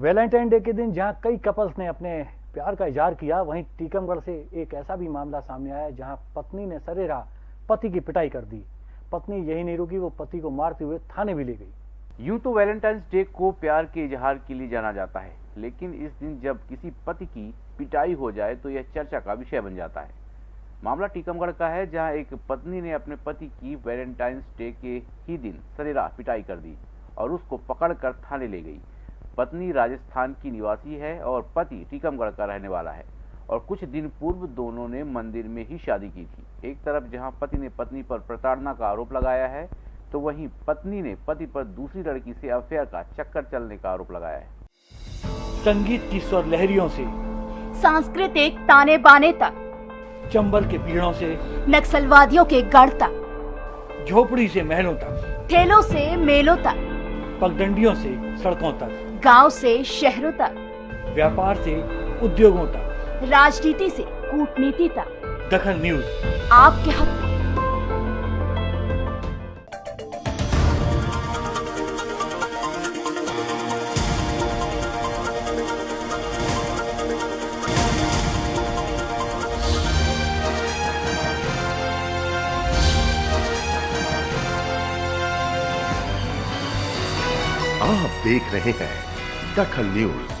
Valentine day के दिन जहाँ कई कपल्स ने अपने प्यार का इजहार किया, वहीं टीकमगढ़ से एक ऐसा भी मामला सामने आया जहाँ पत्नी ने सरेरा पति की पिटाई कर दी। पत्नी यही नहीं रुकी, वो पति को मारते हुए थाने भी ले गई। यूँ तो वैलेंटाइंस डे को प्यार के इजहार के लिए जाना जाता है, लेकिन इस दिन जब किसी पति की पिटाई हो जाए तो यह चर्चा का विषय बन जाता है। मामला टीकमगढ़ का है, जहाँ एक पत्नी ने अपने पति की वैलेंटाइंस डे के ही दिन सरेरा पिटाई कर दी और उसको पकड़कर थाने ले गई। पत्नी राजस्थान की निवासी है और पति टीकमगढ़ का रहने वाला है। और कुछ दिन पूर्व दोनों ने मंदिर में ही शादी की थी। एक तरफ़ जहाँ पति ने पत्नी पर प्रताड़ना का आरोप लगाया है तो वहीं पत्नी ने पति पर दूसरी लड़की से अफेयर का चक्कर चलने का आरोप लगाया है। संगीत की स्वर लहरियों से सांस्कृतिक ताने बाने तक चंबल के पीड़ों से नक्सलवादियों के गढ़ तक झोपड़ी से महलों तक। ठेलों से मेलों तक। पगडंडियों से सड़कों तक। गाँव से शहरों तक। व्यापार से उद्योगों तक। राजनीति से कूटनीति तक। दखन न्यूज़। आपके हक आप देख रहे हैं दखल न्यूज़।